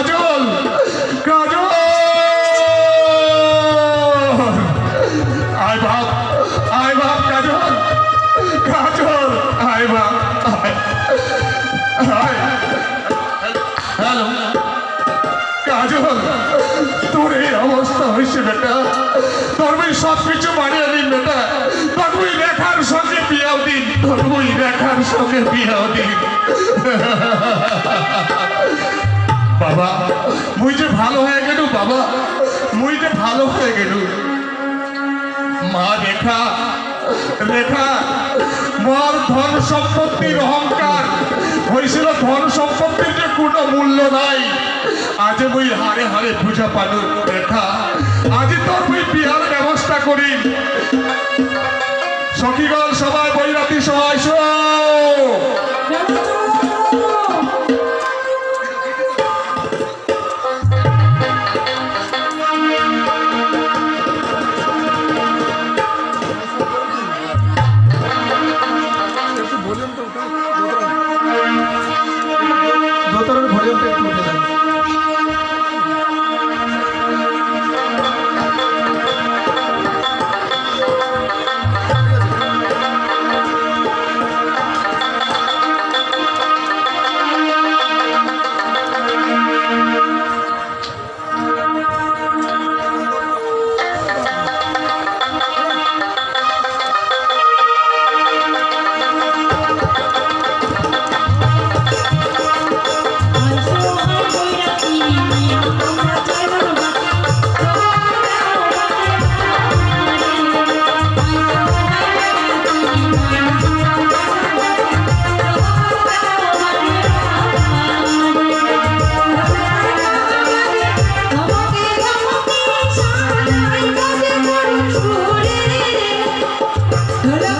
কাজল কাজল। আয় বাপ আয় বাপ, কাজল কাজল, আয় বাপ হ্যালো। কাজল, তোর এই অবস্থা হয়েছে বেটা। তোর বই সব কিছু মারিয়ে দিন বেটা। তোর বই রেখার সঙ্গে বিয়াও দিন তোর বই রেখার সঙ্গে বিয়াও দিন। বাবা মুই যে ভালো হয়ে গেল, বাবা। মুই যে ভালো হয়ে গেল। মা, রেখা রেখা, মোর ধন সম্পত্তির অহংকার। হয়েছিল ধন সম্পত্তির যে কোনো মূল্য নাই। আজ মুই হারে হারে পূজা পালু, রেখা। আজ তোর মুই বিহার ব্যবস্থা করি। সখীগণ, সবাই বৈরাতি, সবাই শো 노래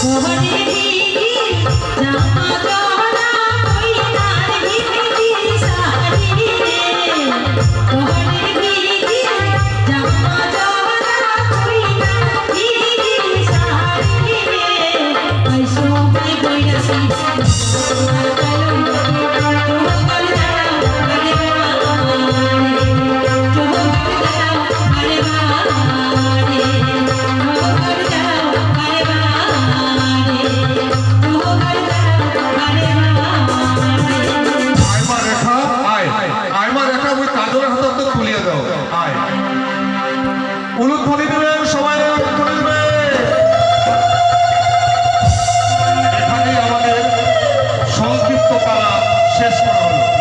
Oh, honey. দত্ত তুলিয়ে দাও। আয় উলুধ্বনি দেবেন সবাই আমাদের সংক্ষিপ্ত পালা শেষ করা হলো।